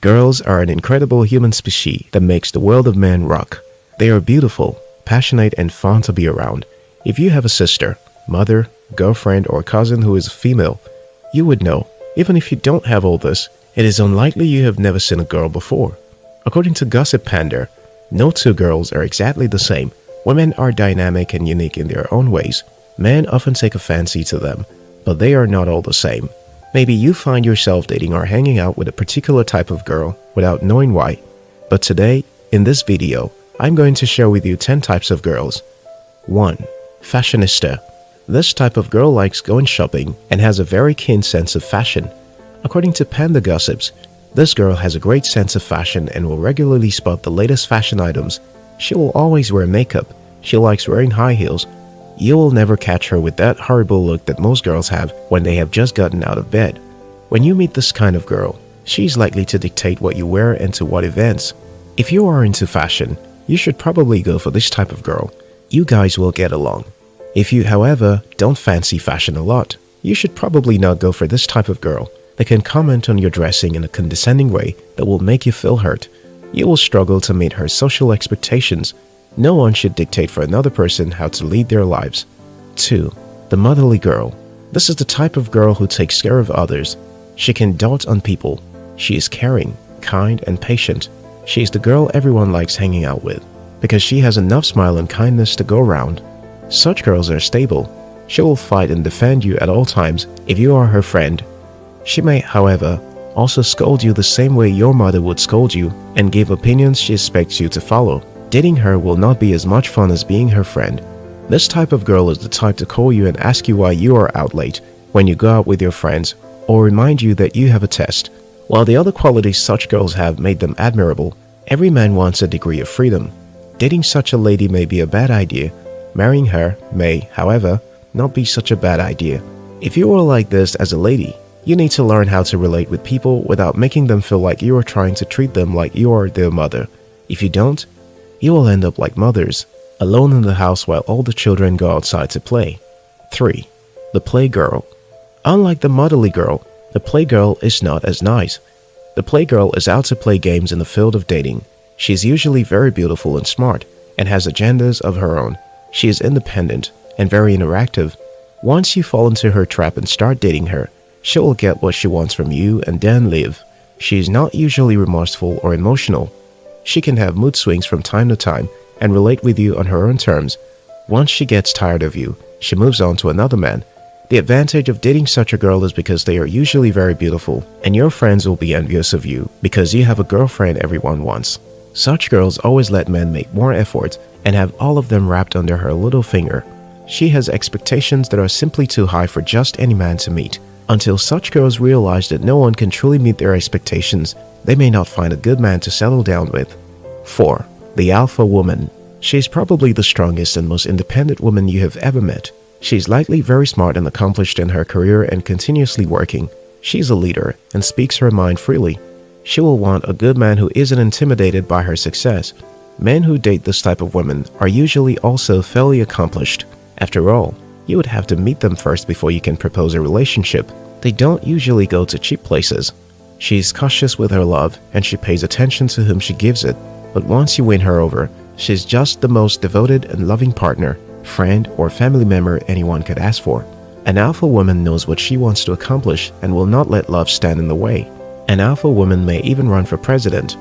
Girls are an incredible human species that makes the world of men rock. They are beautiful, passionate, and fun to be around. If you have a sister, mother, girlfriend, or cousin who is female, you would know. Even if you don't have all this, it is unlikely you have never seen a girl before. According to Gossip Panda, no two girls are exactly the same. Women are dynamic and unique in their own ways. Men often take a fancy to them, but they are not all the same. Maybe you find yourself dating or hanging out with a particular type of girl without knowing why. But today, in this video, I'm going to share with you 10 types of girls. 1. Fashionista. This type of girl likes going shopping and has a very keen sense of fashion. According to Panda Gossips, this girl has a great sense of fashion and will regularly spot the latest fashion items. She will always wear makeup. She likes wearing high heels you will never catch her with that horrible look that most girls have when they have just gotten out of bed. When you meet this kind of girl, she's likely to dictate what you wear and to what events. If you are into fashion, you should probably go for this type of girl. You guys will get along. If you, however, don't fancy fashion a lot, you should probably not go for this type of girl. They can comment on your dressing in a condescending way that will make you feel hurt. You will struggle to meet her social expectations no one should dictate for another person how to lead their lives. 2. The motherly girl. This is the type of girl who takes care of others. She can dote on people. She is caring, kind, and patient. She is the girl everyone likes hanging out with because she has enough smile and kindness to go around. Such girls are stable. She will fight and defend you at all times if you are her friend. She may, however, also scold you the same way your mother would scold you and give opinions she expects you to follow. Dating her will not be as much fun as being her friend. This type of girl is the type to call you and ask you why you are out late when you go out with your friends or remind you that you have a test. While the other qualities such girls have made them admirable, every man wants a degree of freedom. Dating such a lady may be a bad idea. Marrying her may, however, not be such a bad idea. If you are like this as a lady, you need to learn how to relate with people without making them feel like you are trying to treat them like you are their mother. If you don't, you will end up like mothers, alone in the house while all the children go outside to play. 3. The Playgirl Unlike the motherly girl, the playgirl is not as nice. The playgirl is out to play games in the field of dating. She is usually very beautiful and smart, and has agendas of her own. She is independent and very interactive. Once you fall into her trap and start dating her, she will get what she wants from you and then leave. She is not usually remorseful or emotional, she can have mood swings from time to time and relate with you on her own terms. Once she gets tired of you, she moves on to another man. The advantage of dating such a girl is because they are usually very beautiful and your friends will be envious of you because you have a girlfriend everyone wants. Such girls always let men make more effort and have all of them wrapped under her little finger. She has expectations that are simply too high for just any man to meet. Until such girls realize that no one can truly meet their expectations, they may not find a good man to settle down with. 4. The Alpha Woman She is probably the strongest and most independent woman you have ever met. She is likely very smart and accomplished in her career and continuously working. She is a leader and speaks her mind freely. She will want a good man who isn't intimidated by her success. Men who date this type of woman are usually also fairly accomplished. After all, you would have to meet them first before you can propose a relationship. They don't usually go to cheap places. She's cautious with her love and she pays attention to whom she gives it. But once you win her over, she's just the most devoted and loving partner, friend, or family member anyone could ask for. An alpha woman knows what she wants to accomplish and will not let love stand in the way. An alpha woman may even run for president.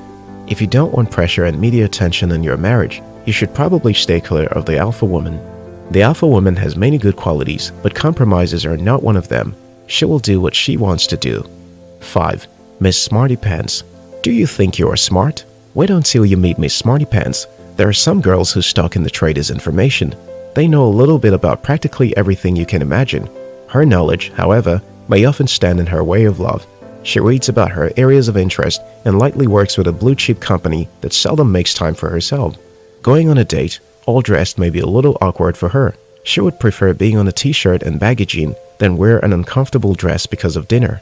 If you don't want pressure and media attention in your marriage, you should probably stay clear of the alpha woman. The alpha woman has many good qualities, but compromises are not one of them. She will do what she wants to do. 5. Miss Smarty Pants. Do you think you are smart? Wait until you meet Miss Smarty Pants. There are some girls who stock in the trade as information. They know a little bit about practically everything you can imagine. Her knowledge, however, may often stand in her way of love. She reads about her areas of interest and lightly works with a blue chip company that seldom makes time for herself. Going on a date, all dressed may be a little awkward for her. She would prefer being on a t-shirt and baggy jean than wear an uncomfortable dress because of dinner.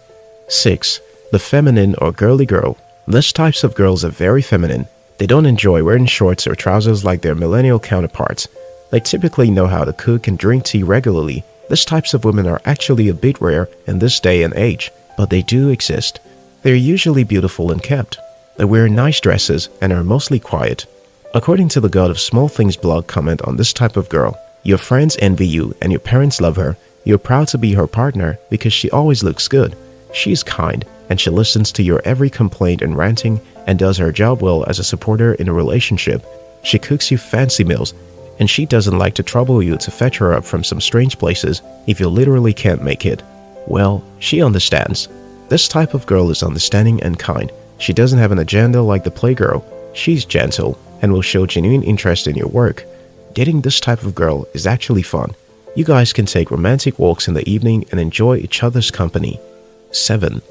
6 the feminine or girly girl. These types of girls are very feminine. They don't enjoy wearing shorts or trousers like their millennial counterparts. They typically know how to cook and drink tea regularly. These types of women are actually a bit rare in this day and age, but they do exist. They're usually beautiful and kept. They wear nice dresses and are mostly quiet. According to the God of Small Things blog comment on this type of girl, your friends envy you and your parents love her. You're proud to be her partner because she always looks good. She's kind and she listens to your every complaint and ranting and does her job well as a supporter in a relationship. She cooks you fancy meals and she doesn't like to trouble you to fetch her up from some strange places if you literally can't make it. Well, she understands. This type of girl is understanding and kind. She doesn't have an agenda like the playgirl. She's gentle and will show genuine interest in your work. Dating this type of girl is actually fun. You guys can take romantic walks in the evening and enjoy each other's company. 7.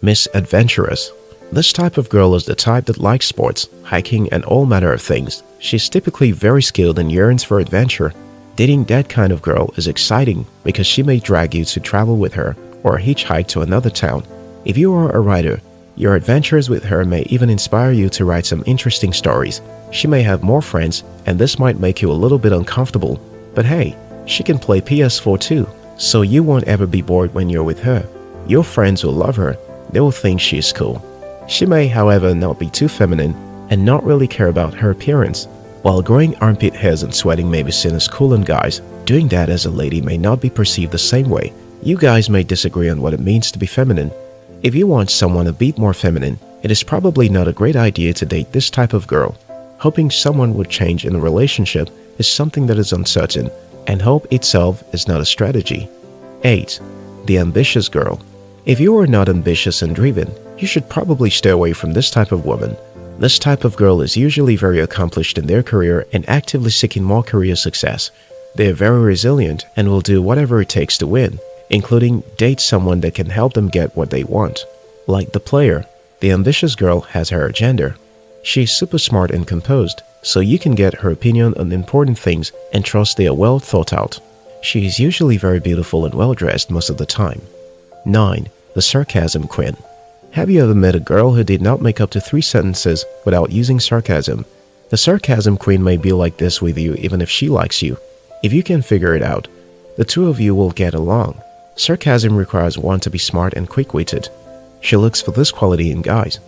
Miss Adventurous This type of girl is the type that likes sports, hiking, and all manner of things. She's typically very skilled and yearns for adventure. Dating that kind of girl is exciting because she may drag you to travel with her or hitchhike to another town. If you are a writer, your adventures with her may even inspire you to write some interesting stories. She may have more friends and this might make you a little bit uncomfortable. But hey, she can play PS4 too, so you won't ever be bored when you're with her. Your friends will love her. They will think she is cool. She may, however, not be too feminine and not really care about her appearance. While growing armpit hairs and sweating may be seen as cool on guys, doing that as a lady may not be perceived the same way. You guys may disagree on what it means to be feminine. If you want someone a bit more feminine, it is probably not a great idea to date this type of girl. Hoping someone would change in a relationship is something that is uncertain, and hope itself is not a strategy. 8. The Ambitious Girl If you are not ambitious and driven, you should probably stay away from this type of woman. This type of girl is usually very accomplished in their career and actively seeking more career success. They are very resilient and will do whatever it takes to win, including date someone that can help them get what they want. Like the player, the ambitious girl has her agenda. She's super smart and composed, so you can get her opinion on important things and trust they are well thought out. She is usually very beautiful and well dressed most of the time. 9. The Sarcasm Queen have you ever met a girl who did not make up to three sentences without using sarcasm? The sarcasm queen may be like this with you even if she likes you. If you can figure it out, the two of you will get along. Sarcasm requires one to be smart and quick-witted. She looks for this quality in guys.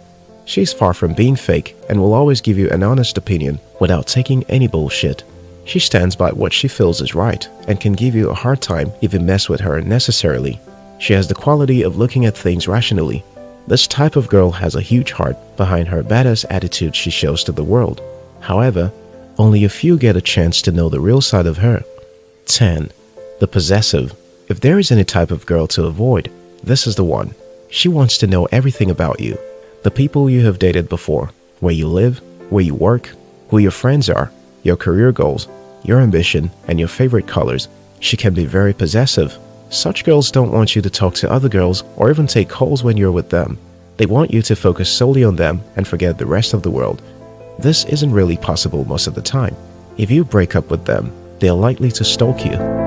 She is far from being fake and will always give you an honest opinion without taking any bullshit. She stands by what she feels is right and can give you a hard time if you mess with her unnecessarily. She has the quality of looking at things rationally this type of girl has a huge heart behind her badass attitude she shows to the world. However, only a few get a chance to know the real side of her. 10. The Possessive If there is any type of girl to avoid, this is the one. She wants to know everything about you. The people you have dated before, where you live, where you work, who your friends are, your career goals, your ambition, and your favorite colors. She can be very possessive such girls don't want you to talk to other girls or even take calls when you're with them. They want you to focus solely on them and forget the rest of the world. This isn't really possible most of the time. If you break up with them, they're likely to stalk you.